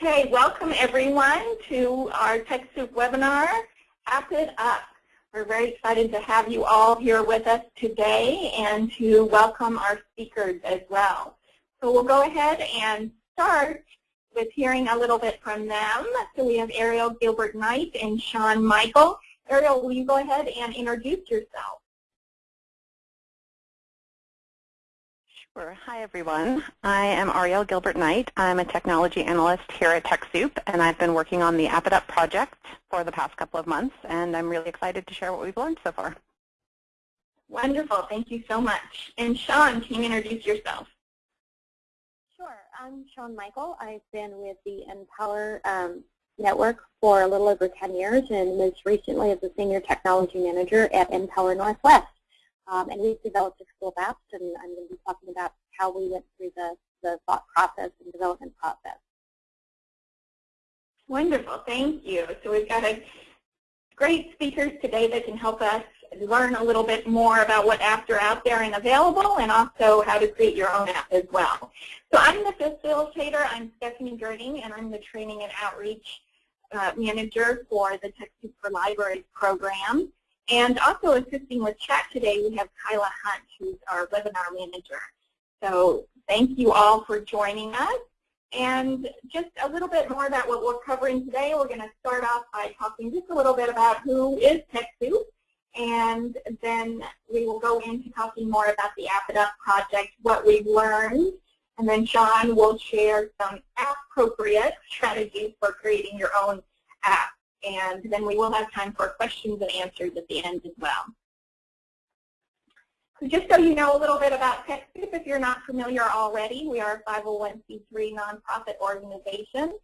Okay, welcome everyone to our TechSoup webinar, App It Up. We're very excited to have you all here with us today and to welcome our speakers as well. So we'll go ahead and start with hearing a little bit from them. So we have Ariel Gilbert Knight and Sean Michael. Ariel, will you go ahead and introduce yourself? Sure. Hi, everyone. I am Ariel Gilbert Knight. I'm a technology analyst here at TechSoup, and I've been working on the App It Up project for the past couple of months, and I'm really excited to share what we've learned so far. Wonderful. Thank you so much. And Sean, can you introduce yourself? Sure. I'm Sean Michael. I've been with the NPower um, Network for a little over 10 years, and most recently as a Senior Technology Manager at NPower Northwest. Um, and we've developed a school of apps, and I'm going to be talking about how we went through the, the thought process and development process. Wonderful, thank you. So we've got a great speakers today that can help us learn a little bit more about what apps are out there and available and also how to create your own app as well. So I'm the facilitator. I'm Stephanie Gerding, and I'm the Training and Outreach uh, Manager for the TechSoup for Libraries program. And also assisting with chat today, we have Kyla Hunt, who's our webinar manager. So thank you all for joining us. And just a little bit more about what we're covering today. We're going to start off by talking just a little bit about who is TechSoup, and then we will go into talking more about the App It Up project, what we've learned, and then Sean will share some appropriate strategies for creating your own app and then we will have time for questions and answers at the end as well. So just so you know a little bit about TechSoup, if you're not familiar already, we are a 501c3 nonprofit organization,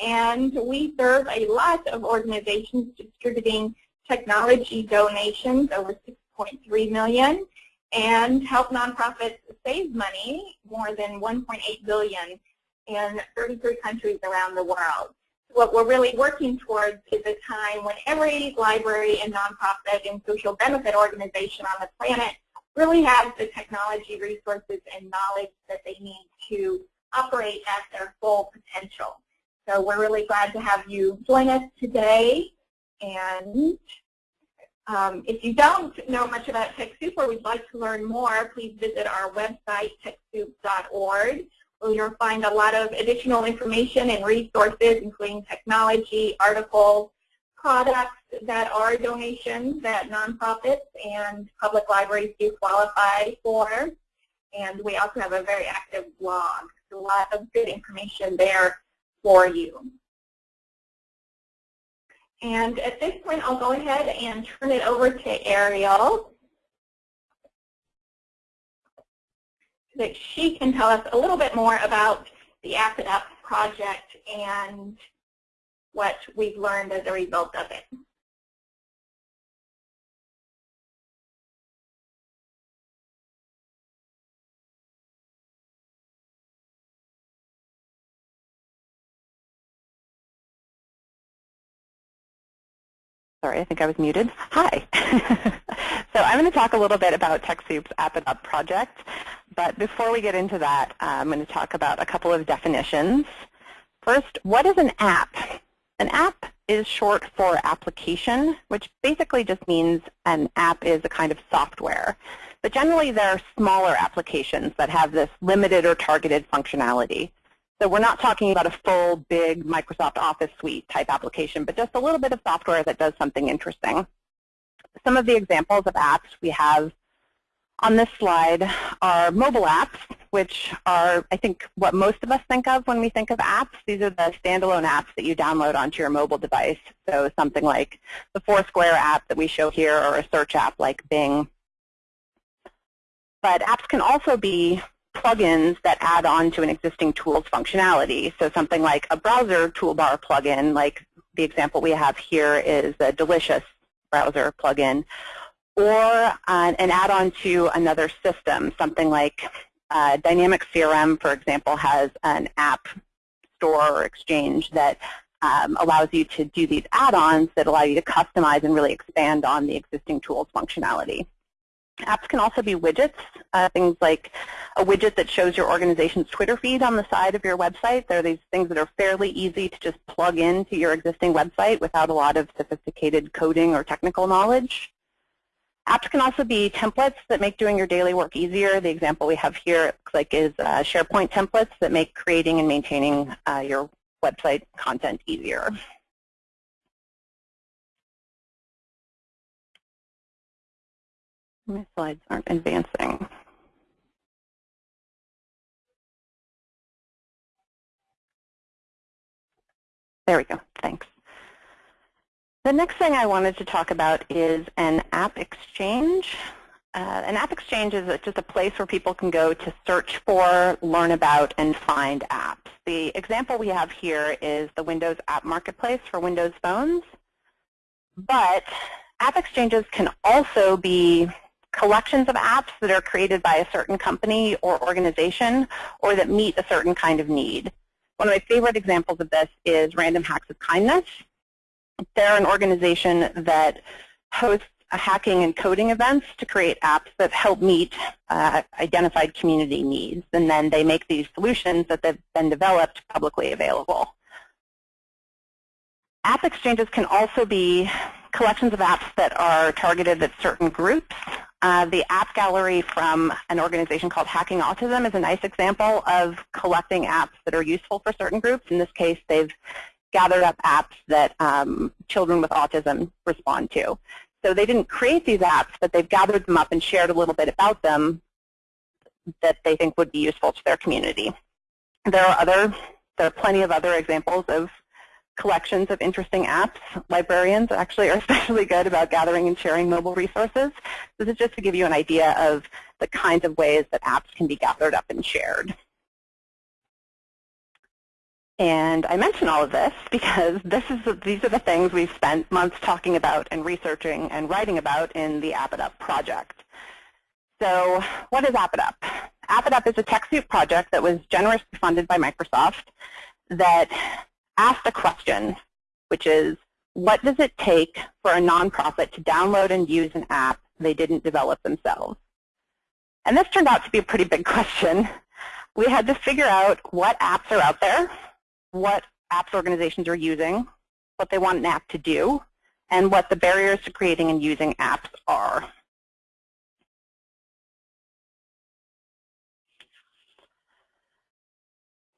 and we serve a lot of organizations distributing technology donations, over 6.3 million, and help nonprofits save money, more than 1.8 billion in 33 countries around the world what we're really working towards is a time when every library and nonprofit and social benefit organization on the planet really has the technology resources and knowledge that they need to operate at their full potential. So we're really glad to have you join us today. And um, if you don't know much about TechSoup or would like to learn more, please visit our website, TechSoup.org you'll find a lot of additional information and resources, including technology, articles, products that are donations that nonprofits and public libraries do qualify for. And we also have a very active blog. So a lot of good information there for you. And at this point, I'll go ahead and turn it over to Ariel that she can tell us a little bit more about the It Up project and what we've learned as a result of it. Sorry, I think I was muted. Hi. so I'm going to talk a little bit about TechSoup's App It Up project. But before we get into that, uh, I'm going to talk about a couple of definitions. First, what is an app? An app is short for application, which basically just means an app is a kind of software. But generally, there are smaller applications that have this limited or targeted functionality. So we're not talking about a full, big Microsoft Office suite type application, but just a little bit of software that does something interesting. Some of the examples of apps we have on this slide are mobile apps, which are, I think, what most of us think of when we think of apps. These are the standalone apps that you download onto your mobile device. So something like the Foursquare app that we show here or a search app like Bing. But apps can also be plugins that add on to an existing tool's functionality. So something like a browser toolbar plugin, like the example we have here is a Delicious browser plugin, or uh, an add-on to another system, something like uh, Dynamic CRM, for example, has an app store or exchange that um, allows you to do these add-ons that allow you to customize and really expand on the existing tool's functionality. Apps can also be widgets, uh, things like a widget that shows your organization's Twitter feed on the side of your website. There are these things that are fairly easy to just plug into your existing website without a lot of sophisticated coding or technical knowledge. Apps can also be templates that make doing your daily work easier. The example we have here looks like is uh, SharePoint templates that make creating and maintaining uh, your website content easier. My slides aren't advancing. There we go. Thanks. The next thing I wanted to talk about is an app exchange. Uh, an app exchange is just a place where people can go to search for, learn about, and find apps. The example we have here is the Windows App Marketplace for Windows phones. But app exchanges can also be collections of apps that are created by a certain company or organization or that meet a certain kind of need. One of my favorite examples of this is Random Hacks of Kindness. They're an organization that hosts hacking and coding events to create apps that help meet uh, identified community needs. And then they make these solutions that they've been developed publicly available. App exchanges can also be collections of apps that are targeted at certain groups. Uh, the app gallery from an organization called Hacking Autism is a nice example of collecting apps that are useful for certain groups. In this case, they've gathered up apps that um, children with autism respond to. So they didn't create these apps, but they've gathered them up and shared a little bit about them that they think would be useful to their community. There are other, there are plenty of other examples of collections of interesting apps. Librarians actually are especially good about gathering and sharing mobile resources. This is just to give you an idea of the kinds of ways that apps can be gathered up and shared. And I mention all of this because this is these are the things we've spent months talking about and researching and writing about in the App It Up project. So what is App It Up? App It Up is a TechSoup project that was generously funded by Microsoft that asked a question, which is, what does it take for a nonprofit to download and use an app they didn't develop themselves? And this turned out to be a pretty big question. We had to figure out what apps are out there what apps organizations are using, what they want an app to do, and what the barriers to creating and using apps are.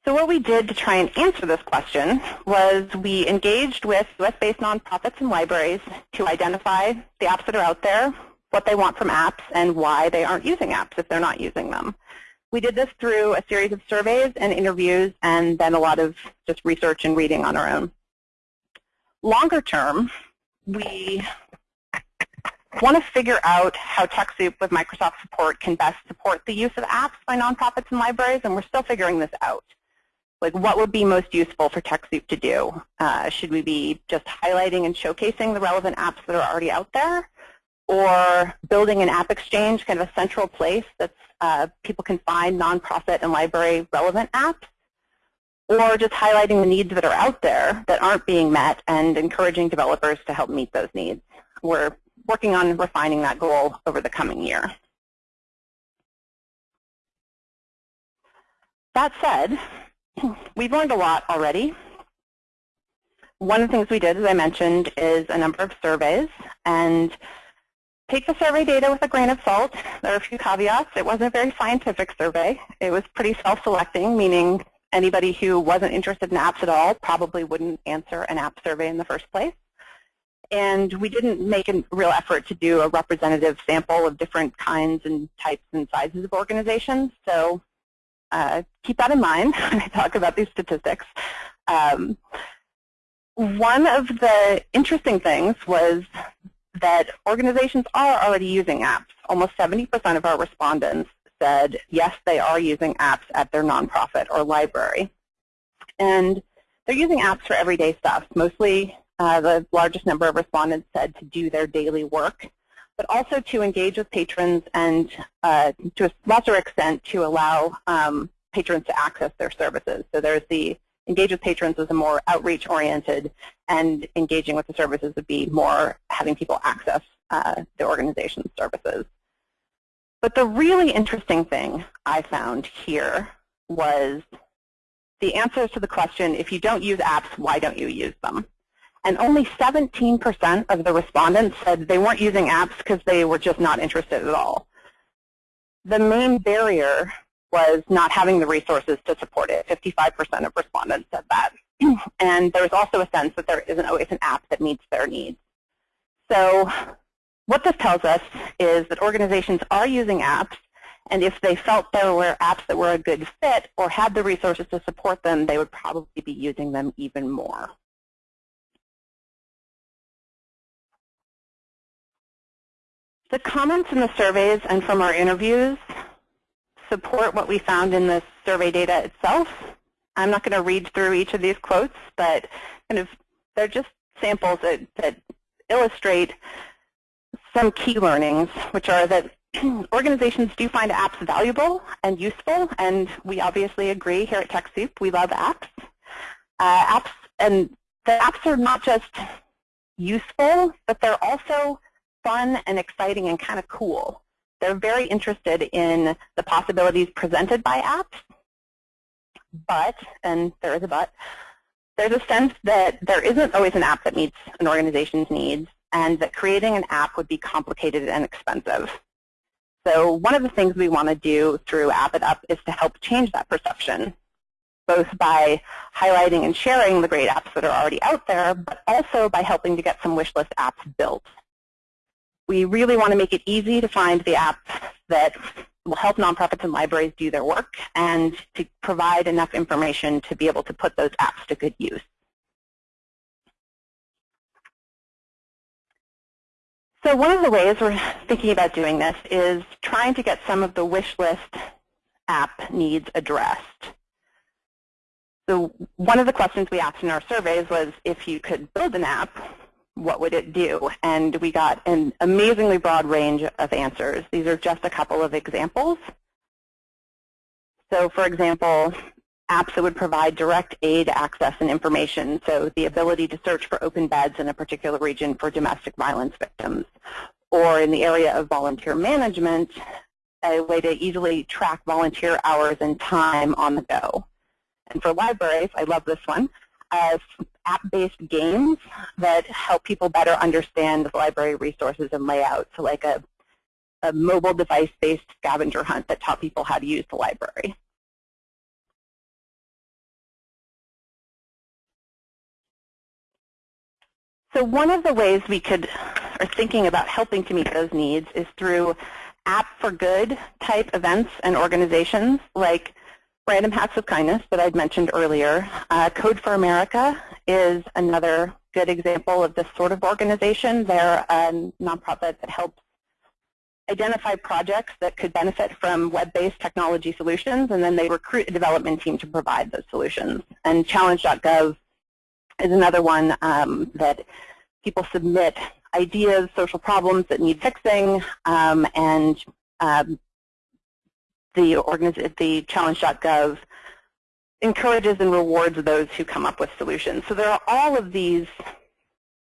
So what we did to try and answer this question was we engaged with US-based nonprofits and libraries to identify the apps that are out there, what they want from apps, and why they aren't using apps if they're not using them. We did this through a series of surveys and interviews and then a lot of just research and reading on our own. Longer term, we want to figure out how TechSoup with Microsoft support can best support the use of apps by nonprofits and libraries, and we're still figuring this out. Like what would be most useful for TechSoup to do? Uh, should we be just highlighting and showcasing the relevant apps that are already out there? Or building an app exchange, kind of a central place that uh, people can find nonprofit and library relevant apps, or just highlighting the needs that are out there that aren't being met and encouraging developers to help meet those needs. We're working on refining that goal over the coming year. That said, we've learned a lot already. One of the things we did, as I mentioned, is a number of surveys. And take the survey data with a grain of salt. There are a few caveats. It wasn't a very scientific survey. It was pretty self-selecting, meaning anybody who wasn't interested in apps at all probably wouldn't answer an app survey in the first place. And we didn't make a real effort to do a representative sample of different kinds and types and sizes of organizations. So uh, keep that in mind when I talk about these statistics. Um, one of the interesting things was that organizations are already using apps. Almost 70% of our respondents said, yes, they are using apps at their nonprofit or library. And they're using apps for everyday stuff. Mostly uh, the largest number of respondents said to do their daily work, but also to engage with patrons and uh, to a lesser extent to allow um, patrons to access their services. So there's the engage with patrons is a more outreach oriented and engaging with the services would be more having people access uh, the organization's services. But the really interesting thing I found here was the answers to the question, if you don't use apps, why don't you use them? And only 17% of the respondents said they weren't using apps because they were just not interested at all. The main barrier was not having the resources to support it. 55% of respondents said that. and there was also a sense that there isn't always an app that meets their needs. So what this tells us is that organizations are using apps, and if they felt there were apps that were a good fit or had the resources to support them, they would probably be using them even more. The comments in the surveys and from our interviews support what we found in the survey data itself. I'm not going to read through each of these quotes, but kind of they're just samples that, that illustrate some key learnings, which are that organizations do find apps valuable and useful, and we obviously agree here at TechSoup. We love apps. Uh, apps and the apps are not just useful, but they're also fun and exciting and kind of cool. They're very interested in the possibilities presented by apps, but, and there is a but, there's a sense that there isn't always an app that meets an organization's needs and that creating an app would be complicated and expensive. So one of the things we want to do through App It Up is to help change that perception, both by highlighting and sharing the great apps that are already out there, but also by helping to get some wish list apps built. We really want to make it easy to find the apps that will help nonprofits and libraries do their work and to provide enough information to be able to put those apps to good use. So one of the ways we're thinking about doing this is trying to get some of the wish list app needs addressed. So one of the questions we asked in our surveys was if you could build an app, what would it do? And we got an amazingly broad range of answers. These are just a couple of examples. So for example, apps that would provide direct aid access and information, so the ability to search for open beds in a particular region for domestic violence victims. Or in the area of volunteer management, a way to easily track volunteer hours and time on the go. And for libraries, I love this one, uh, app-based games that help people better understand the library resources and layout. So like a, a mobile device-based scavenger hunt that taught people how to use the library. So one of the ways we could are thinking about helping to meet those needs is through app for good type events and organizations like Random Hacks of Kindness that I'd mentioned earlier. Uh, Code for America is another good example of this sort of organization. They're a nonprofit that helps identify projects that could benefit from web-based technology solutions, and then they recruit a development team to provide those solutions. And challenge.gov is another one um, that people submit ideas, social problems that need fixing, um, and um, the, the challenge.gov encourages and rewards those who come up with solutions. So there are all of these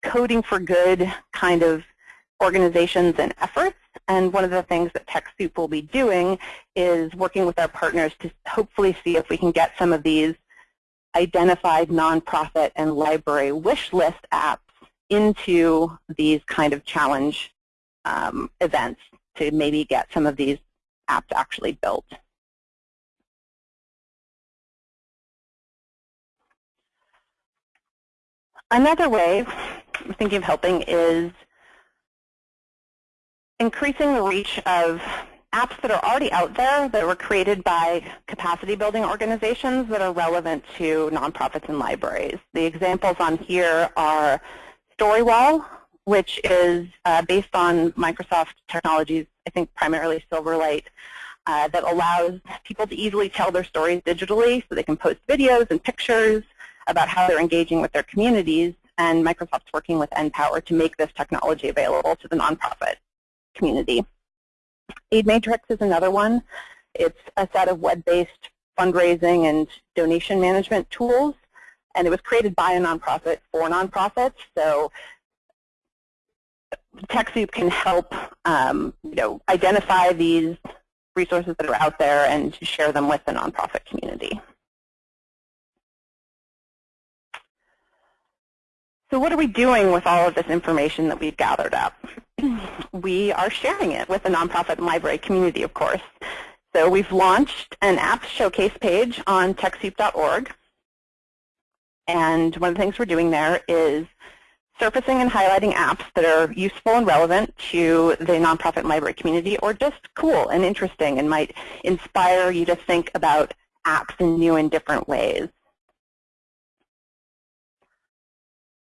coding for good kind of organizations and efforts. And one of the things that TechSoup will be doing is working with our partners to hopefully see if we can get some of these identified nonprofit and library wish list apps into these kind of challenge um, events to maybe get some of these apps actually built. Another way I'm thinking of helping is increasing the reach of apps that are already out there that were created by capacity building organizations that are relevant to nonprofits and libraries. The examples on here are Storywall, which is uh, based on Microsoft technologies, I think primarily Silverlight, uh, that allows people to easily tell their stories digitally so they can post videos and pictures about how they're engaging with their communities. And Microsoft's working with NPower to make this technology available to the nonprofit community. AidMatrix is another one. It's a set of web-based fundraising and donation management tools. And it was created by a nonprofit for nonprofits. So TechSoup can help um, you know, identify these resources that are out there and share them with the nonprofit community. So what are we doing with all of this information that we've gathered up? we are sharing it with the nonprofit and library community, of course. So we've launched an app showcase page on TechSoup.org. And one of the things we're doing there is surfacing and highlighting apps that are useful and relevant to the nonprofit library community or just cool and interesting and might inspire you to think about apps in new and different ways.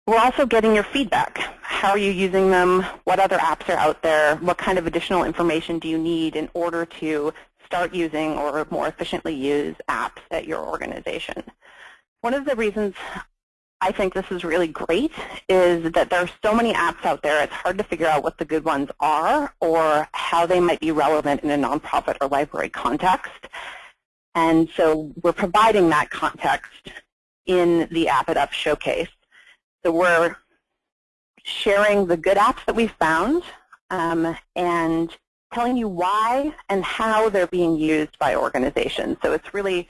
We're also getting your feedback. How are you using them? What other apps are out there? What kind of additional information do you need in order to start using or more efficiently use apps at your organization? One of the reasons I think this is really great is that there are so many apps out there, it's hard to figure out what the good ones are or how they might be relevant in a nonprofit or library context. And so we're providing that context in the App It Up showcase. So we're sharing the good apps that we found um, and telling you why and how they're being used by organizations. So it's really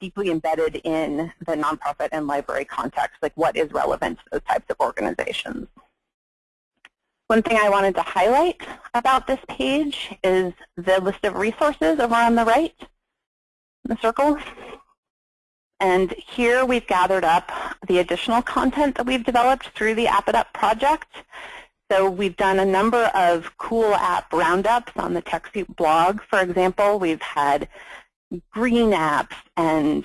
deeply embedded in the nonprofit and library context, like what is relevant to those types of organizations. One thing I wanted to highlight about this page is the list of resources over on the right, the circle. And here we've gathered up the additional content that we've developed through the App It Up project. So we've done a number of cool app roundups on the TechSoup blog. For example, we've had green apps and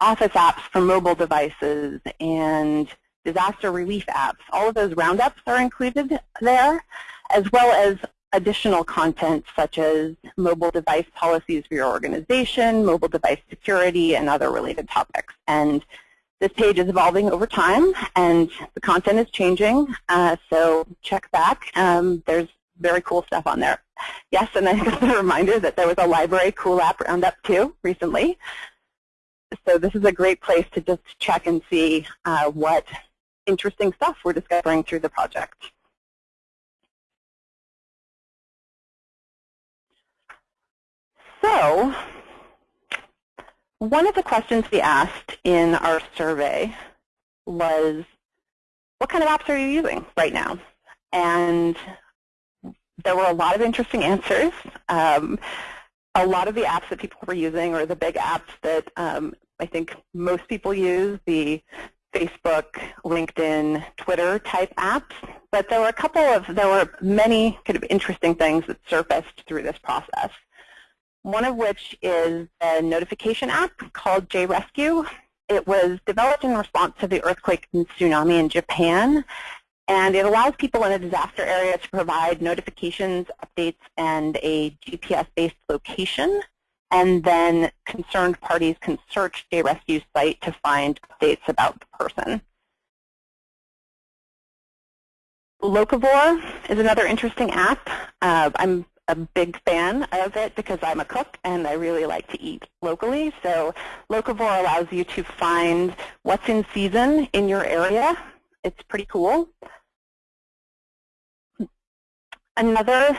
office apps for mobile devices and disaster relief apps. All of those roundups are included there, as well as additional content such as mobile device policies for your organization, mobile device security, and other related topics. And this page is evolving over time, and the content is changing, uh, so check back. Um, there's very cool stuff on there. Yes, and I got a reminder that there was a library cool app roundup too recently. So this is a great place to just check and see uh, what interesting stuff we're discovering through the project. So one of the questions we asked in our survey was, what kind of apps are you using right now? And there were a lot of interesting answers. Um, a lot of the apps that people were using or the big apps that um, I think most people use, the Facebook, LinkedIn, Twitter type apps. But there were a couple of, there were many kind of interesting things that surfaced through this process one of which is a notification app called JRescue. It was developed in response to the earthquake and tsunami in Japan, and it allows people in a disaster area to provide notifications, updates, and a GPS-based location, and then concerned parties can search a rescue site to find updates about the person. Locavore is another interesting app. Uh, I'm a big fan of it because I'm a cook and I really like to eat locally. So Locavore allows you to find what's in season in your area. It's pretty cool. Another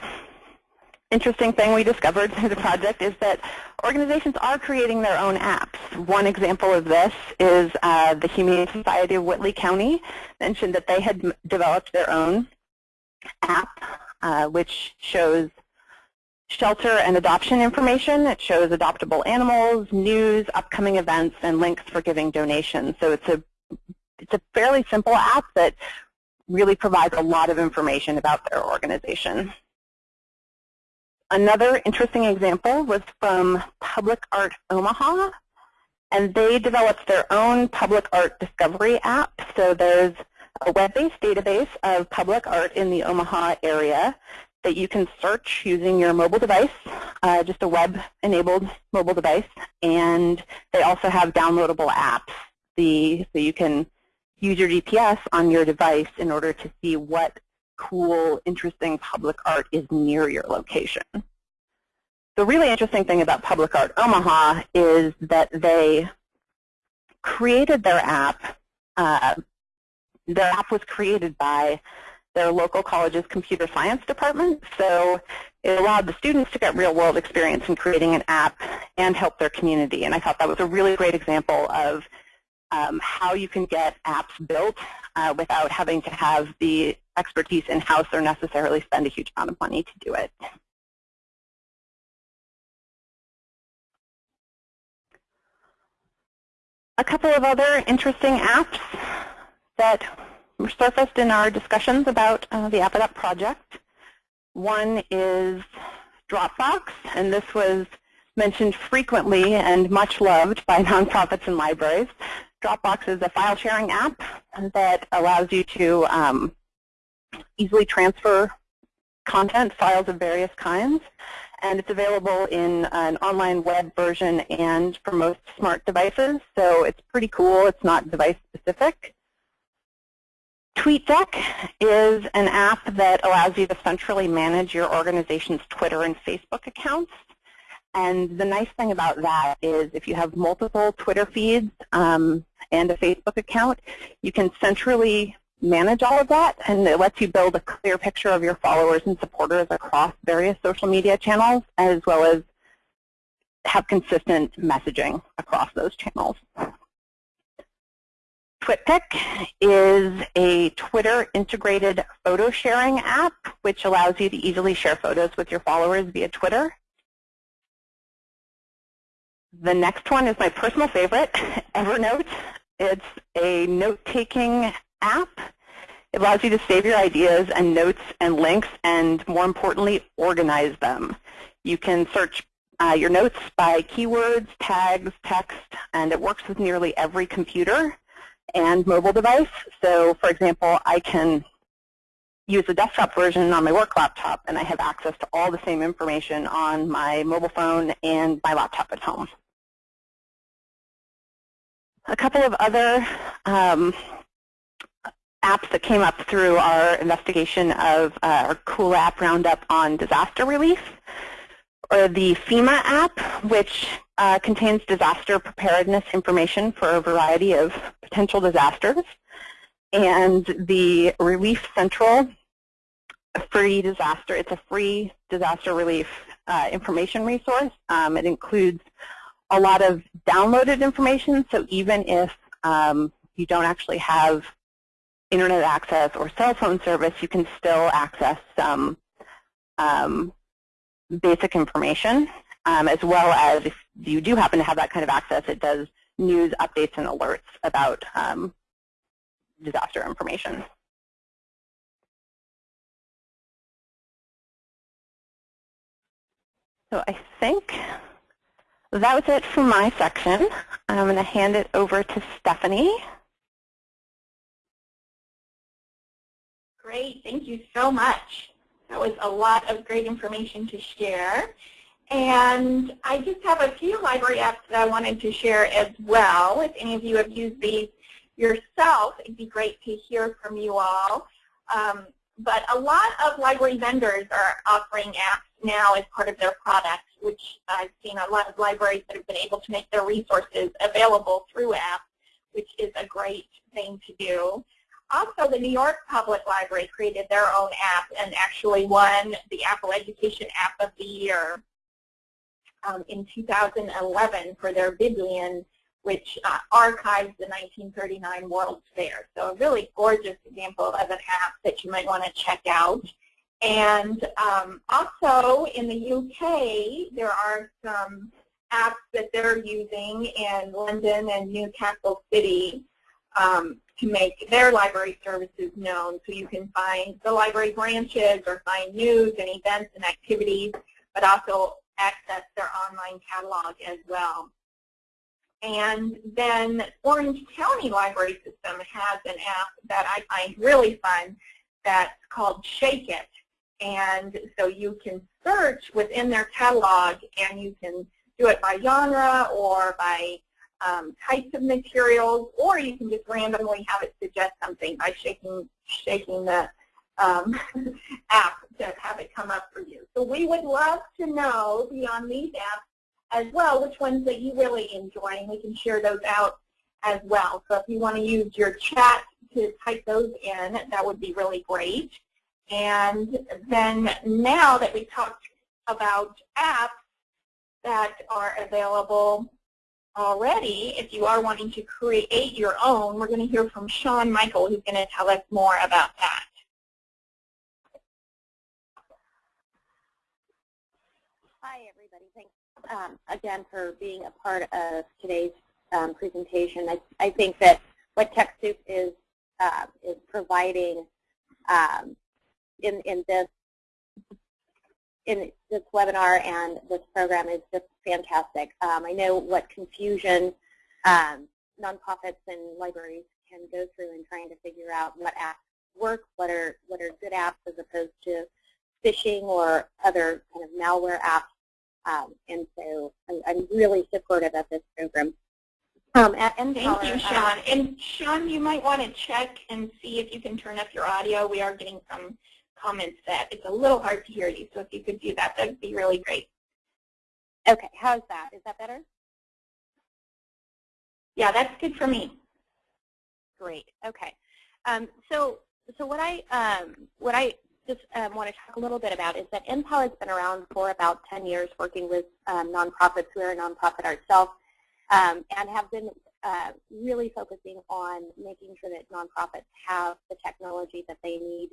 interesting thing we discovered through the project is that organizations are creating their own apps. One example of this is uh, the Humane Society of Whitley County mentioned that they had developed their own app, uh, which shows shelter and adoption information. It shows adoptable animals, news, upcoming events, and links for giving donations. So it's a, it's a fairly simple app that really provides a lot of information about their organization. Another interesting example was from Public Art Omaha, and they developed their own public art discovery app. So there's a web-based database of public art in the Omaha area that you can search using your mobile device, uh, just a web-enabled mobile device, and they also have downloadable apps. The, so you can use your GPS on your device in order to see what cool, interesting public art is near your location. The really interesting thing about Public Art Omaha is that they created their app. Uh, their app was created by their local college's computer science department. So it allowed the students to get real-world experience in creating an app and help their community. And I thought that was a really great example of um, how you can get apps built uh, without having to have the expertise in-house or necessarily spend a huge amount of money to do it. A couple of other interesting apps that surfaced in our discussions about uh, the AppItUp project. One is Dropbox, and this was mentioned frequently and much loved by nonprofits and libraries. Dropbox is a file sharing app that allows you to um, easily transfer content, files of various kinds, and it's available in an online web version and for most smart devices, so it's pretty cool. It's not device specific. TweetDeck is an app that allows you to centrally manage your organization's Twitter and Facebook accounts. And the nice thing about that is if you have multiple Twitter feeds um, and a Facebook account, you can centrally manage all of that, and it lets you build a clear picture of your followers and supporters across various social media channels, as well as have consistent messaging across those channels. TwitPic is a Twitter integrated photo sharing app which allows you to easily share photos with your followers via Twitter. The next one is my personal favorite, Evernote. It's a note-taking app. It allows you to save your ideas and notes and links and, more importantly, organize them. You can search uh, your notes by keywords, tags, text, and it works with nearly every computer and mobile device. So, for example, I can use the desktop version on my work laptop, and I have access to all the same information on my mobile phone and my laptop at home. A couple of other um, apps that came up through our investigation of uh, our Cool App Roundup on disaster relief, or the FEMA app, which uh, contains disaster preparedness information for a variety of potential disasters, and the Relief Central free disaster. It's a free disaster relief uh, information resource. Um, it includes a lot of downloaded information, so even if um, you don't actually have internet access or cell phone service, you can still access some um, basic information, um, as well as if you do happen to have that kind of access, it does news updates and alerts about um, disaster information. So I think that was it for my section. I'm going to hand it over to Stephanie. Great, thank you so much. That was a lot of great information to share. And I just have a few library apps that I wanted to share as well. If any of you have used these yourself, it'd be great to hear from you all. Um, but a lot of library vendors are offering apps now as part of their products, which I've seen a lot of libraries that have been able to make their resources available through apps, which is a great thing to do. Also, the New York Public Library created their own app and actually won the Apple Education App of the Year um, in 2011 for their Biblion, which uh, archives the 1939 World's Fair. So a really gorgeous example of an app that you might want to check out. And um, also in the UK, there are some apps that they're using in London and Newcastle City um, to make their library services known. So you can find the library branches or find news and events and activities, but also access their online catalog as well. And then Orange County Library System has an app that I find really fun that's called Shake It. And so you can search within their catalog and you can do it by genre or by um, types of materials, or you can just randomly have it suggest something by shaking, shaking the um, app to have it come up for you. So we would love to know beyond these apps as well which ones that you really enjoy, and we can share those out as well. So if you want to use your chat to type those in, that would be really great. And then now that we talked about apps that are available already, if you are wanting to create your own, we're going to hear from Sean Michael who's going to tell us more about that. Hi, everybody. Thanks um, again for being a part of today's um, presentation. I, I, think that what TechSoup is uh, is providing um, in in this in this webinar and this program is just fantastic. Um, I know what confusion nonprofits and libraries can go through in trying to figure out what apps work, what are what are good apps as opposed to phishing or other kind of malware apps. Um, and so I'm, I'm, really supportive of this program. Um, Thank you, uh, Sean. and Sean, you might want to check and see if you can turn up your audio. We are getting some comments that it's a little hard to hear you. So if you could do that, that would be really great. Okay, how's that? Is that better? Yeah, that's good for me. Great. Okay. Um, so, so what I um, what I just um, want to talk a little bit about is that NPower has been around for about 10 years, working with um, nonprofits. We are a nonprofit ourselves, um, and have been uh, really focusing on making sure that nonprofits have the technology that they need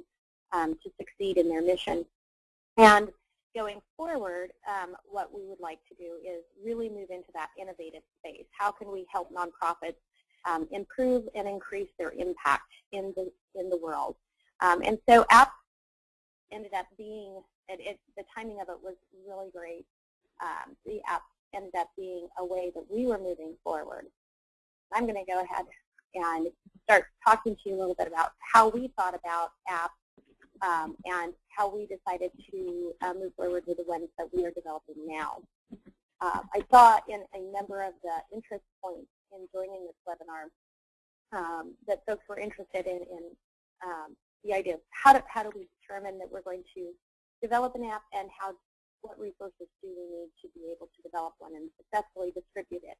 um, to succeed in their mission. And going forward, um, what we would like to do is really move into that innovative space. How can we help nonprofits um, improve and increase their impact in the in the world? Um, and so apps ended up being, it, it, the timing of it was really great. Um, the app ended up being a way that we were moving forward. I'm going to go ahead and start talking to you a little bit about how we thought about apps um, and how we decided to uh, move forward with the ones that we are developing now. Uh, I saw in a number of the interest points in joining this webinar um, that folks were interested in, in um, the idea of how do, how do we determine that we're going to develop an app and how what resources do we need to be able to develop one and successfully distribute it.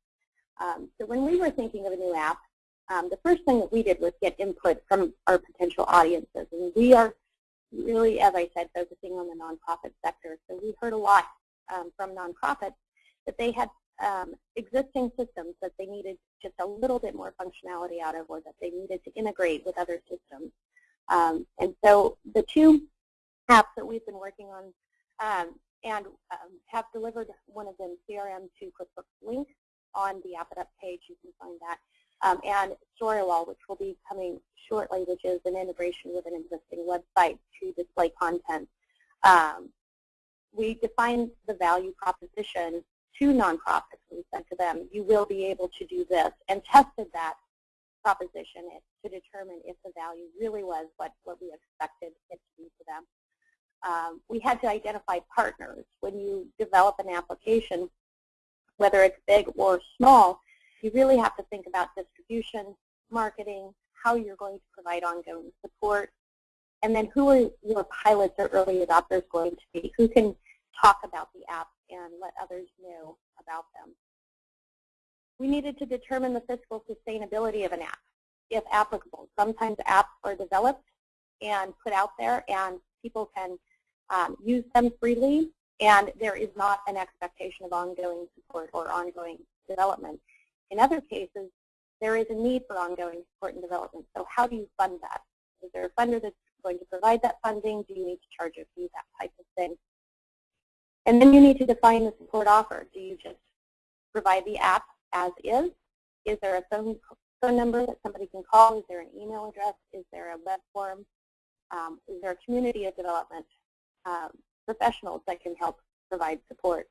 Um, so when we were thinking of a new app, um, the first thing that we did was get input from our potential audiences. And we are really, as I said, focusing on the nonprofit sector. So we heard a lot um, from nonprofits that they had um, existing systems that they needed just a little bit more functionality out of or that they needed to integrate with other systems. Um, and so the two apps that we've been working on um, and um, have delivered one of them CRM to QuickBooks Link on the App It Up page. You can find that um, and Storywall, which will be coming shortly, which is an integration with an existing website to display content. Um, we defined the value proposition to nonprofits. We said to them, you will be able to do this, and tested that proposition is to determine if the value really was what, what we expected it to be for them. Um, we had to identify partners. When you develop an application, whether it's big or small, you really have to think about distribution, marketing, how you're going to provide ongoing support, and then who are your pilots or early adopters going to be? Who can talk about the app and let others know about them? We needed to determine the fiscal sustainability of an app, if applicable. Sometimes apps are developed and put out there, and people can um, use them freely, and there is not an expectation of ongoing support or ongoing development. In other cases, there is a need for ongoing support and development. So how do you fund that? Is there a funder that's going to provide that funding? Do you need to charge a fee, that type of thing? And then you need to define the support offer. Do you just provide the app as is? Is there a phone, phone number that somebody can call? Is there an email address? Is there a web form? Um, is there a community of development um, professionals that can help provide support?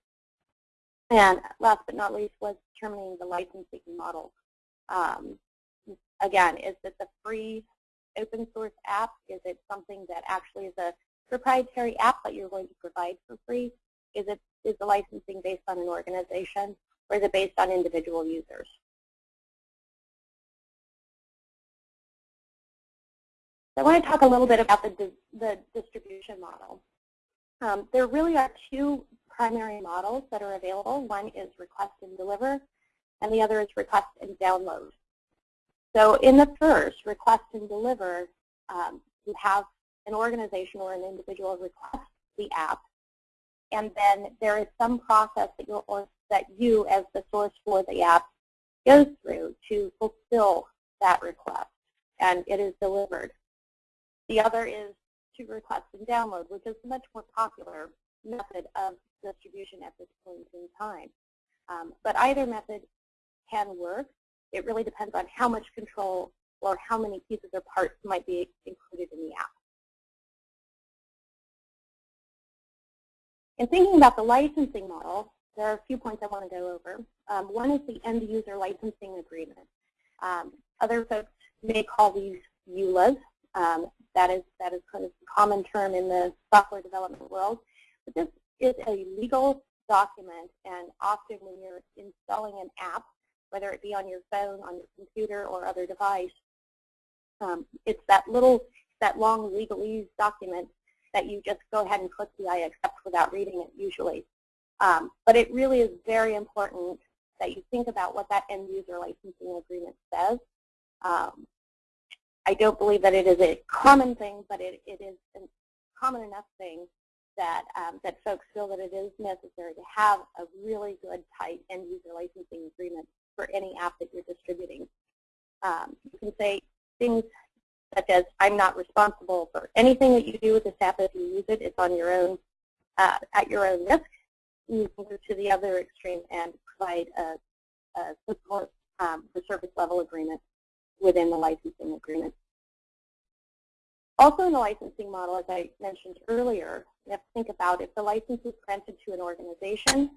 And last but not least was determining the licensing model. Um, again, is this a free open source app? Is it something that actually is a proprietary app that you're going to provide for free? Is it is the licensing based on an organization or is it based on individual users? I want to talk a little bit about the, the distribution model. Um, there really are two primary models that are available. One is request and deliver, and the other is request and download. So in the first, request and deliver, um, you have an organization or an individual request the app, and then there is some process that, you or that you as the source for the app goes through to fulfill that request, and it is delivered. The other is to request and download, which is a much more popular method of distribution at this point in time. Um, but either method can work. It really depends on how much control or how many pieces or parts might be included in the app. In thinking about the licensing model, there are a few points I want to go over. Um, one is the end user licensing agreement. Um, other folks may call these EULAs. Um, that is that is kind of a common term in the software development world. But this is a legal document, and often when you're installing an app, whether it be on your phone, on your computer, or other device, um, it's that little, that long legalese document that you just go ahead and click the I accept without reading it usually. Um, but it really is very important that you think about what that end user licensing agreement says. Um, I don't believe that it is a common thing, but it, it is a common enough thing that um, that folks feel that it is necessary to have a really good, tight end user licensing agreement for any app that you're distributing. Um, you can say things such as, I'm not responsible for anything that you do with this app if you use it. It's on your own, uh, at your own risk. You can go to the other extreme and provide a, a support um, for service level agreement within the licensing agreement. Also in the licensing model, as I mentioned earlier, you have to think about if the license is granted to an organization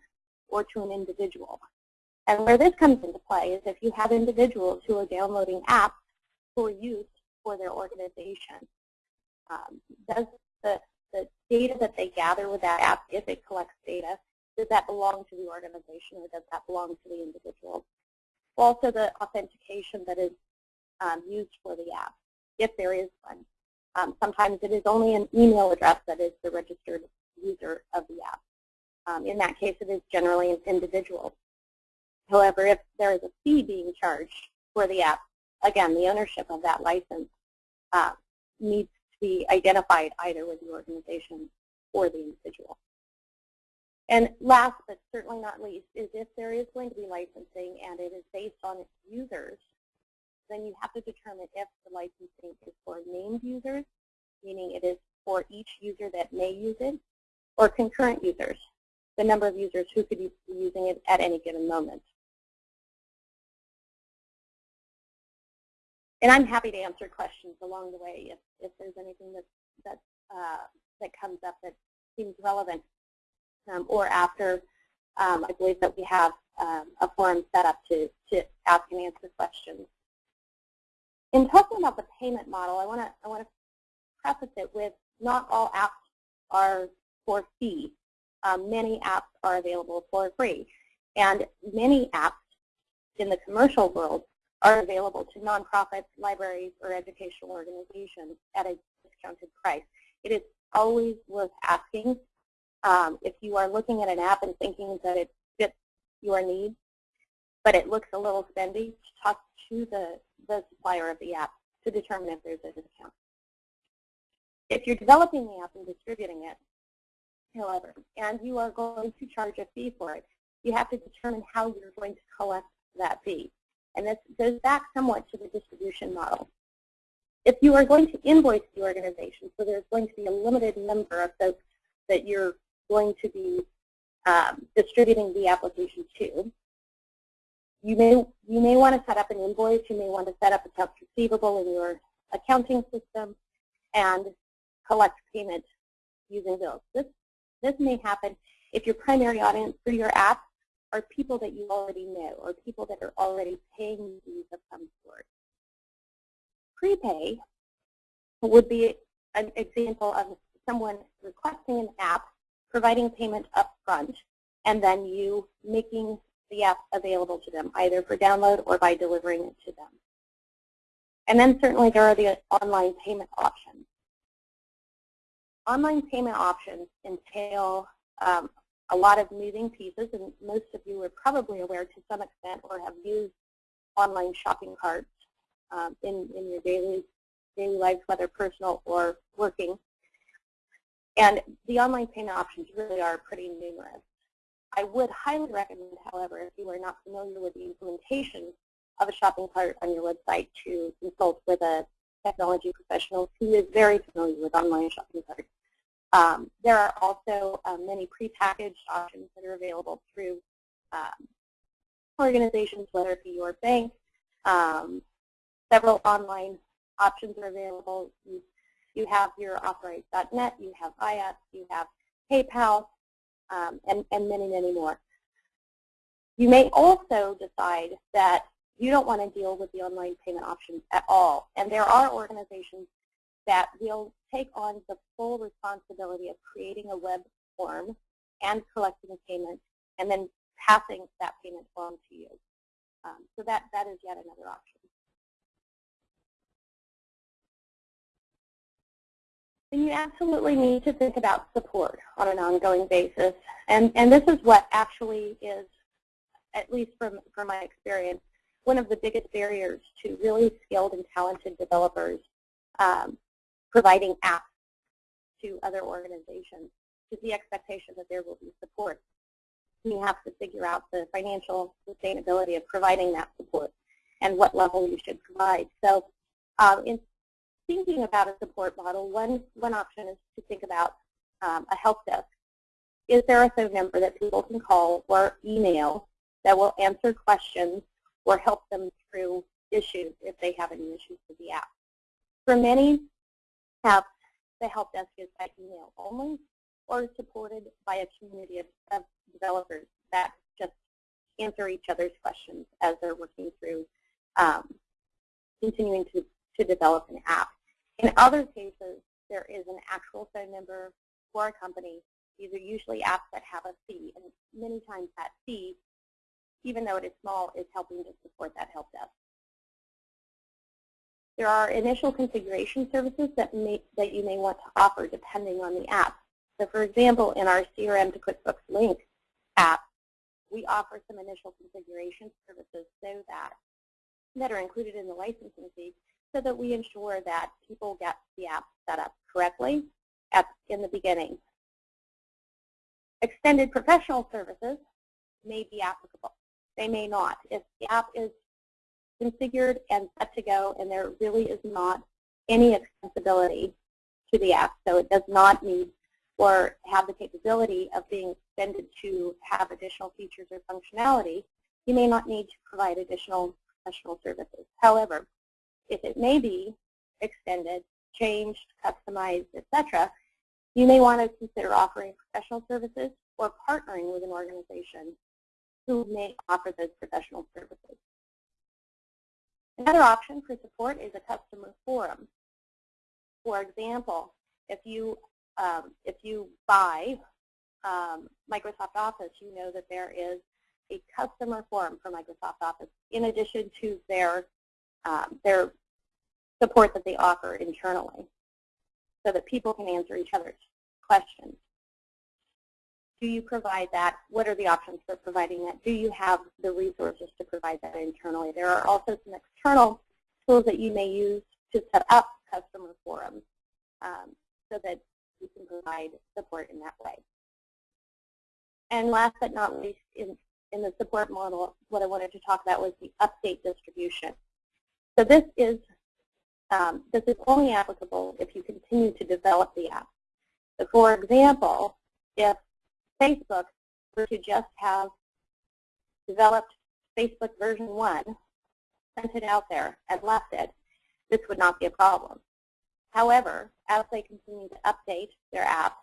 or to an individual. And where this comes into play is if you have individuals who are downloading apps for use for their organization. Um, does the, the data that they gather with that app, if it collects data, does that belong to the organization or does that belong to the individual? Also the authentication that is um, used for the app, if there is one. Um, sometimes it is only an email address that is the registered user of the app. Um, in that case, it is generally an individual. However, if there is a fee being charged for the app, again, the ownership of that license uh, needs to be identified either with the organization or the individual. And last but certainly not least is if there is going to be licensing and it is based on users, then you have to determine if the licensing is for named users, meaning it is for each user that may use it, or concurrent users, the number of users who could be using it at any given moment. And I'm happy to answer questions along the way if, if there's anything that, that, uh, that comes up that seems relevant. Um, or after, um, I believe that we have um, a forum set up to, to ask and answer questions. In talking about the payment model, I want to I want to preface it with not all apps are for fee. Um, many apps are available for free, and many apps in the commercial world are available to nonprofits, libraries, or educational organizations at a discounted price. It is always worth asking um, if you are looking at an app and thinking that it fits your needs, but it looks a little spendy, talk to the, the supplier of the app to determine if there's a discount. If you're developing the app and distributing it, however, and you are going to charge a fee for it, you have to determine how you're going to collect that fee. And this goes back somewhat to the distribution model. If you are going to invoice the organization, so there's going to be a limited number of folks that you're going to be um, distributing the application to, you may, you may want to set up an invoice, you may want to set up a accounts receivable in your accounting system and collect payment using bills. This, this may happen if your primary audience for your app are people that you already know or people that are already paying fees of some sort. Prepay would be an example of someone requesting an app, providing payment up front, and then you making the app available to them, either for download or by delivering it to them. And then certainly there are the online payment options. Online payment options entail um, a lot of moving pieces, and most of you are probably aware to some extent or have used online shopping carts um, in, in your daily daily lives, whether personal or working. And the online payment options really are pretty numerous. I would highly recommend, however, if you are not familiar with the implementation of a shopping cart on your website to consult with a technology professional who is very familiar with online shopping carts. Um, there are also um, many prepackaged options that are available through um, organizations, whether it be your bank. Um, several online options are available. You, you have your Authorize.net, you have IAS, you have PayPal, um, and, and many, many more. You may also decide that you don't want to deal with the online payment options at all. And there are organizations that will take on the full responsibility of creating a web form and collecting a payment and then passing that payment form to you. Um, so that, that is yet another option. And you absolutely need to think about support on an ongoing basis. And, and this is what actually is, at least from, from my experience, one of the biggest barriers to really skilled and talented developers um, providing apps to other organizations is the expectation that there will be support. You have to figure out the financial sustainability of providing that support and what level you should provide. So um, in thinking about a support model, one, one option is to think about um, a help desk. Is there a phone number that people can call or email that will answer questions or help them through issues if they have any issues with the app? For many apps, the help desk is by email only or supported by a community of, of developers that just answer each other's questions as they're working through um, continuing to, to develop an app. In other cases, there is an actual phone number for a company. These are usually apps that have a fee, and many times that fee, even though it is small, is helping to support that help desk. There are initial configuration services that, may, that you may want to offer depending on the app. So for example, in our CRM to QuickBooks Link app, we offer some initial configuration services so that, that are included in the licensing fee so that we ensure that people get the app set up correctly at, in the beginning. Extended professional services may be applicable. They may not. If the app is configured and set to go and there really is not any extensibility to the app, so it does not need or have the capability of being extended to have additional features or functionality, you may not need to provide additional professional services. However, if it may be extended, changed, customized, etc., you may want to consider offering professional services or partnering with an organization who may offer those professional services. Another option for support is a customer forum. For example, if you um, if you buy um, Microsoft Office, you know that there is a customer forum for Microsoft Office in addition to their um, their support that they offer internally so that people can answer each other's questions. Do you provide that? What are the options for providing that? Do you have the resources to provide that internally? There are also some external tools that you may use to set up customer forums um, so that you can provide support in that way. And last but not least, in, in the support model, what I wanted to talk about was the update distribution. So this is um, this is only applicable if you continue to develop the app. So for example, if Facebook were to just have developed Facebook version 1, sent it out there, and left it, this would not be a problem. However, as they continue to update their app,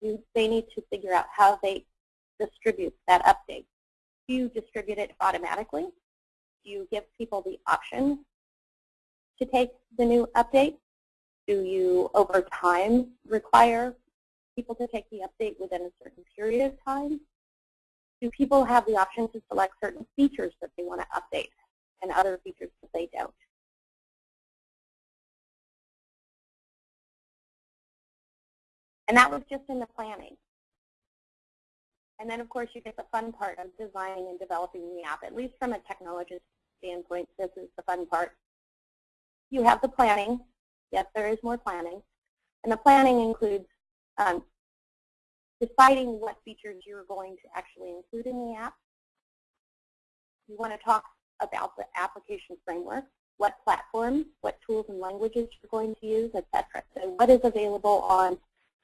they need to figure out how they distribute that update. Do you distribute it automatically? Do you give people the option to take the new update? Do you, over time, require people to take the update within a certain period of time? Do people have the option to select certain features that they want to update and other features that they don't? And that was just in the planning. And then, of course, you get the fun part of designing and developing the app. At least from a technologist standpoint, this is the fun part. You have the planning. Yes, there is more planning. And the planning includes um, deciding what features you're going to actually include in the app. You want to talk about the application framework, what platforms, what tools and languages you're going to use, etc. So what is available on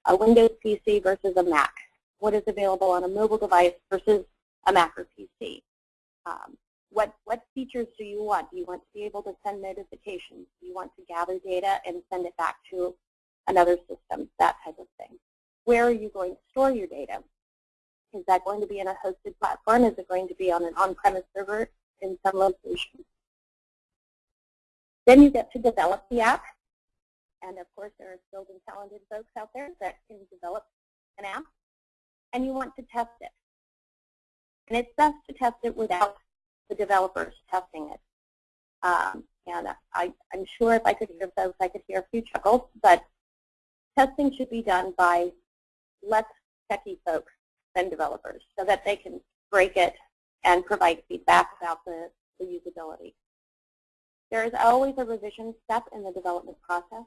a Windows PC versus a Mac? What is available on a mobile device versus a Mac or PC? Um, what, what features do you want? Do you want to be able to send notifications? Do you want to gather data and send it back to another system, that type of thing? Where are you going to store your data? Is that going to be in a hosted platform? Is it going to be on an on-premise server in some location? Then you get to develop the app. And of course, there are skilled and talented folks out there that can develop an app. And you want to test it. And it's best to test it without the developers testing it. Um, and I, I'm sure if I could hear those, I could hear a few chuckles, but testing should be done by less techie folks than developers so that they can break it and provide feedback about the, the usability. There is always a revision step in the development process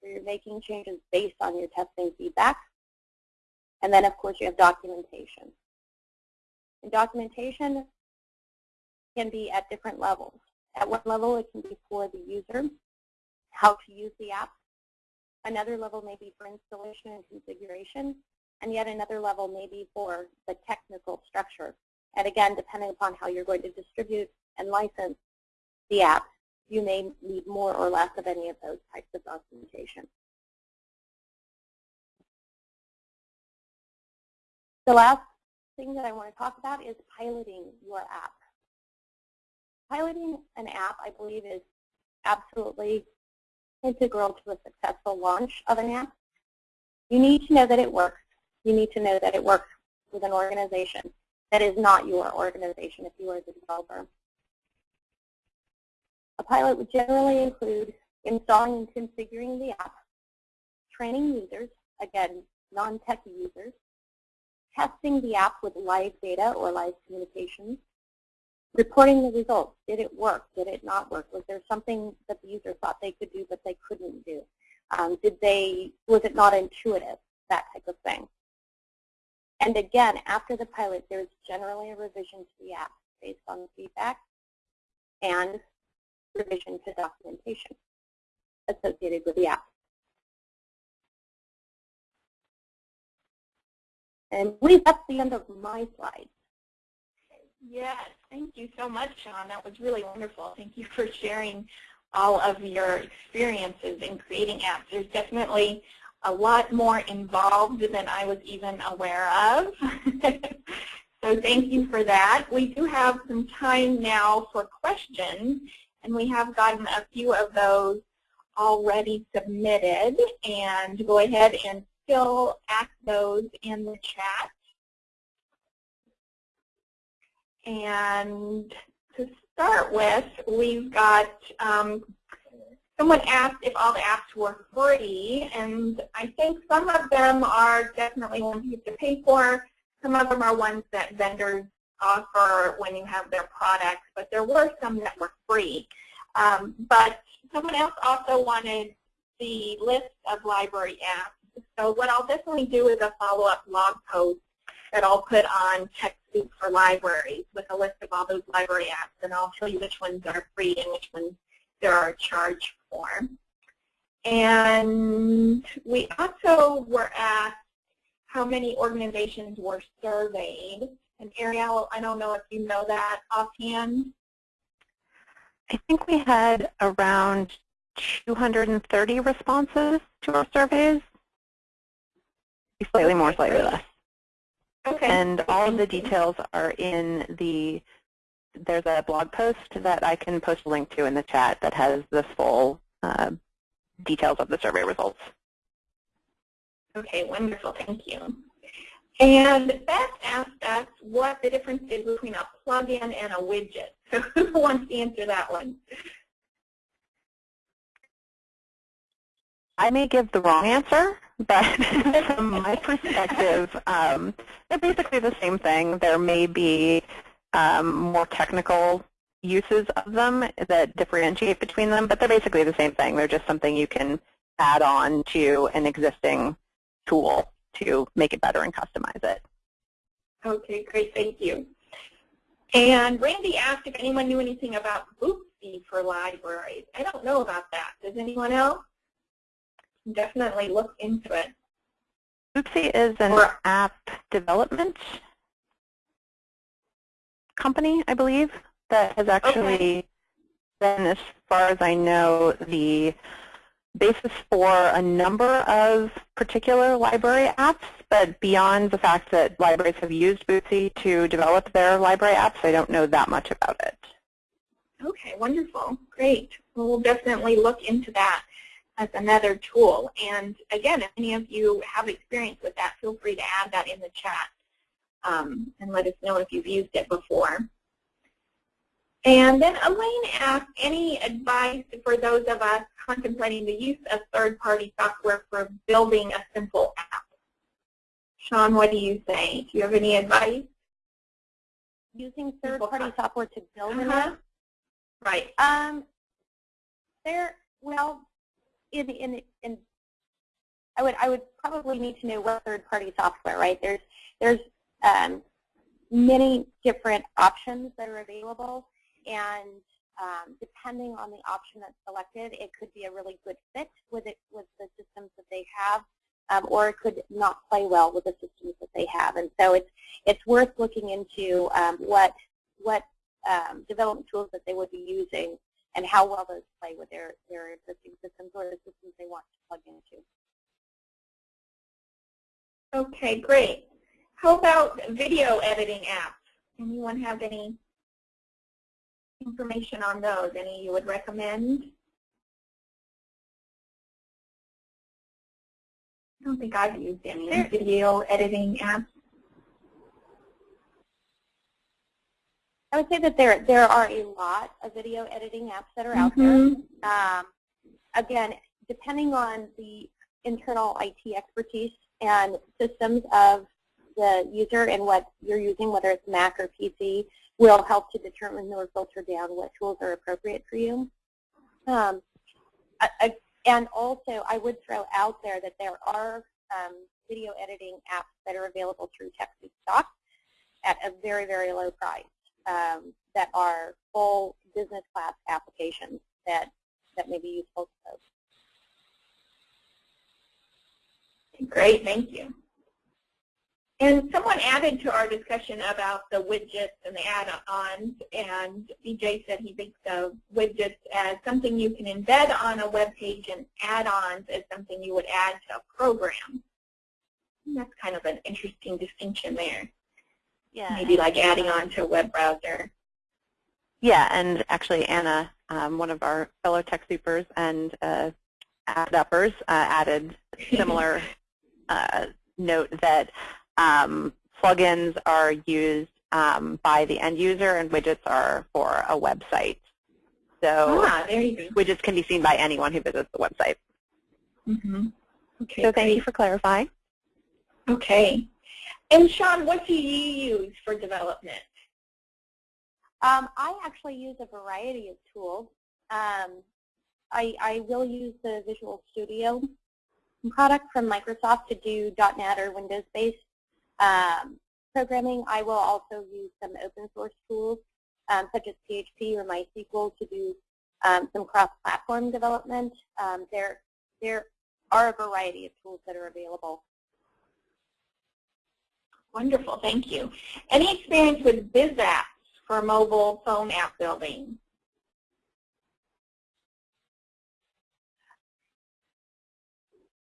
where you're making changes based on your testing feedback. And then, of course, you have documentation. In documentation can be at different levels. At one level, it can be for the user, how to use the app. Another level may be for installation and configuration, and yet another level may be for the technical structure. And again, depending upon how you're going to distribute and license the app, you may need more or less of any of those types of documentation. The last thing that I want to talk about is piloting your app piloting an app, I believe, is absolutely integral to a successful launch of an app. You need to know that it works. You need to know that it works with an organization that is not your organization if you are the developer. A pilot would generally include installing and configuring the app, training users, again, non-techie users, testing the app with live data or live communications, reporting the results. Did it work? Did it not work? Was there something that the user thought they could do but they couldn't do? Um, did they, was it not intuitive? That type of thing. And again, after the pilot, there's generally a revision to the app based on the feedback and revision to documentation associated with the app. And I believe that's the end of my slides. Yes, thank you so much, Sean. That was really wonderful. Thank you for sharing all of your experiences in creating apps. There's definitely a lot more involved than I was even aware of. so thank you for that. We do have some time now for questions, and we have gotten a few of those already submitted. And go ahead and still ask those in the chat. And to start with, we've got um, someone asked if all the apps were free, and I think some of them are definitely ones you have to pay for. Some of them are ones that vendors offer when you have their products, but there were some that were free. Um, but someone else also wanted the list of library apps. So what I'll definitely do is a follow-up blog post that I'll put on TechSoup for libraries with a list of all those library apps, and I'll show you which ones are free and which ones there are charged for. And we also were asked how many organizations were surveyed. And Ariel, I don't know if you know that offhand. I think we had around 230 responses to our surveys. Slightly more, slightly less. Okay. And all of the details are in the, there's a blog post that I can post a link to in the chat that has the full uh, details of the survey results. Okay, wonderful, thank you. And Beth asked us what the difference is between a plugin and a widget. So who wants to answer that one? I may give the wrong answer, but from my perspective, um, they're basically the same thing. There may be um, more technical uses of them that differentiate between them, but they're basically the same thing. They're just something you can add on to an existing tool to make it better and customize it. Okay, great, thank you. And Randy asked if anyone knew anything about Boopsie for libraries. I don't know about that. Does anyone else? Definitely look into it. Boopsie is an Or- app development company, I believe, that has actually been, as far as I know, the basis for a number of particular library apps, but beyond the fact that libraries have used Boopsie to develop their library apps, I don't know that much about it. Okay, wonderful. Great. Well, we'll definitely look into that as another tool. And again, if any of you have experience with that, feel free to add that in the chat um, and let us know if you've used it before. And then Elaine asked, any advice for those of us contemplating the use of third-party software for building a simple app? Sean, what do you say? Do you have any advice? Using third-party software to build an Uh-huh. app? Right. Um, there, well, in, in, in, I would, I would probably need to know what third-party software, right? There's, there's um, many different options that are available, and um, depending on the option that's selected, it could be a really good fit with it, with the systems that they have, um, or it could not play well with the systems that they have. And so it's, it's worth looking into um, what, what um, development tools that they would be using and how well those play with their, their existing systems or the systems they want to plug into. Okay, great. How about video editing apps? Anyone have any information on those? Any you would recommend? I don't think I've used any There- video editing apps. I would say that there, there are a lot of video editing apps that are out there. Mhm. Um, again, depending on the internal IT expertise and systems of the user and what you're using, whether it's Mac or PC, will help to determine or filter down what tools are appropriate for you. Um, I, I, and also, I would throw out there that there are um, video editing apps that are available through TechSoup at a very, very low price um, that are full business class applications that, that may be useful to folks. Great, thank you. And someone added to our discussion about the widgets and the add-ons, and BJ said he thinks of widgets as something you can embed on a web page and add-ons as something you would add to a program. And that's kind of an interesting distinction there. Yeah. Maybe like adding on to a web browser. Yeah, and actually Anna, um, one of our fellow TechSoupers and uh, app uppers, uh, added similar uh, note that um, plugins are used um, by the end user and widgets are for a website. So ah, there you go. widgets can be seen by anyone who visits the website. Mm-hmm. Okay, So thank you for clarifying. Okay. And Sean, what do you use for development? Um, I actually use a variety of tools. Um, I, I will use the Visual Studio product from Microsoft to do .NET or Windows-based um, programming. I will also use some open source tools um, such as PHP or MySQL to do um, some cross-platform development. Um, there, there are a variety of tools that are available. Wonderful, thank you. Any experience with Biz apps for mobile phone app building?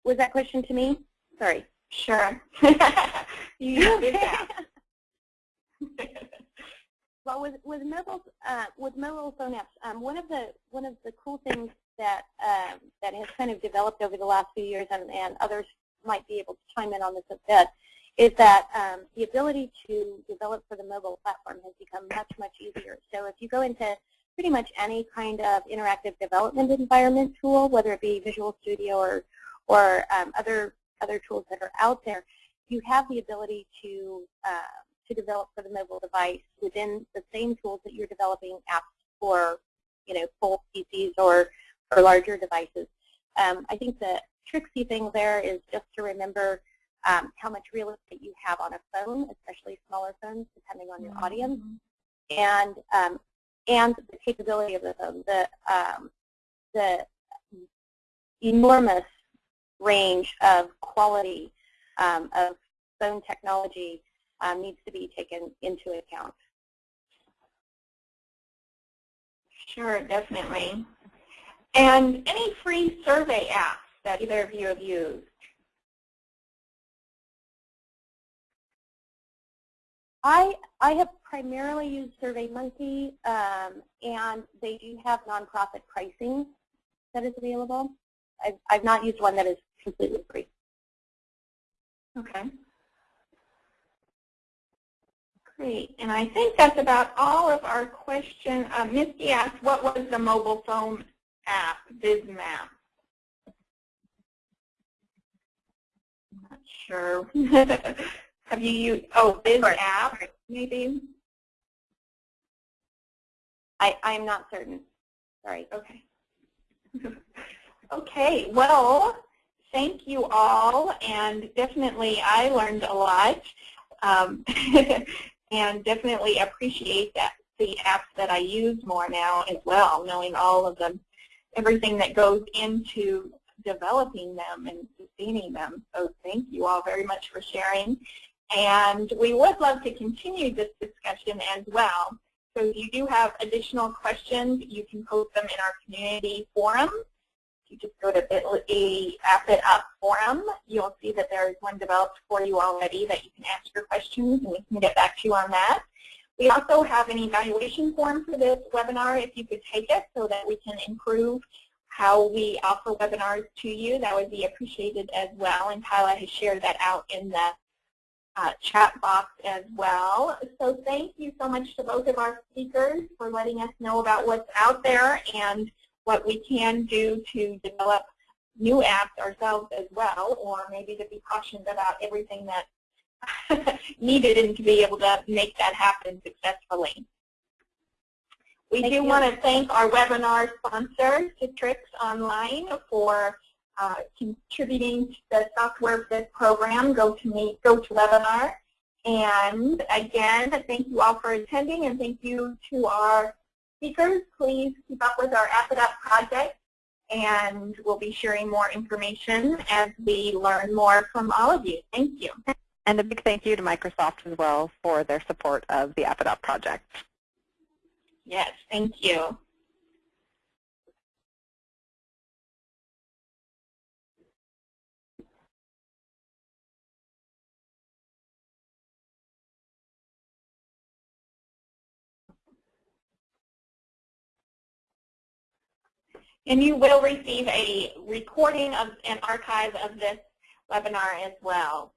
Was that question to me? Sorry. Sure. you Biz apps. Well, with with mobile uh, with mobile phone apps, um, one of the one of the cool things that um, that has kind of developed over the last few years, and, and others might be able to chime in on this a bit, is that um, the ability to develop for the mobile platform has become much much easier. So if you go into pretty much any kind of interactive development environment tool, whether it be Visual Studio or or um, other other tools that are out there, you have the ability to uh, to develop for the mobile device within the same tools that you're developing apps for, you know, full PCs or, or larger devices. Um, I think the tricksy thing there is just to remember um, how much real estate you have on a phone, especially smaller phones, depending on your mm -hmm. audience, and um, and the capability of the phone, the um, the enormous range of quality um, of phone technology um, needs to be taken into account. Sure, definitely. And any free survey apps that either of you have used? I, I have primarily used SurveyMonkey, um, and they do have nonprofit pricing that is available. I've, I've not used one that is completely free. Okay. Great. And I think that's about all of our questions. Uh, Misty asked, what was the mobile phone app, BizMap? not sure. Have you used, oh, app, maybe? I, I'm not certain. Sorry. Okay. okay, well, thank you all, and definitely I learned a lot, um, and definitely appreciate that the apps that I use more now as well, knowing all of them, everything that goes into developing them and sustaining them. So thank you all very much for sharing. And we would love to continue this discussion as well. So if you do have additional questions, you can post them in our community forum. You just go to bit.ly App Up forum. You'll see that there is one developed for you already that you can ask your questions and we can get back to you on that. We also have an evaluation form for this webinar if you could take it so that we can improve how we offer webinars to you. That would be appreciated as well, and Kyla has shared that out in the uh, chat box as well. So thank you so much to both of our speakers for letting us know about what's out there and what we can do to develop new apps ourselves as well, or maybe to be cautioned about everything that needed and to be able to make that happen successfully. We thank do you. want to thank our webinar sponsor, Citrix Online, for uh, contributing to the Software Fit program, Go to GoToMeet, GoToWebinar. And again, thank you all for attending, and thank you to our speakers. Please keep up with our App It Up project, and we'll be sharing more information as we learn more from all of you. Thank you. And a big thank you to Microsoft as well for their support of the App It Up project. Yes, thank you. And you will receive a recording of an archive of this webinar as well.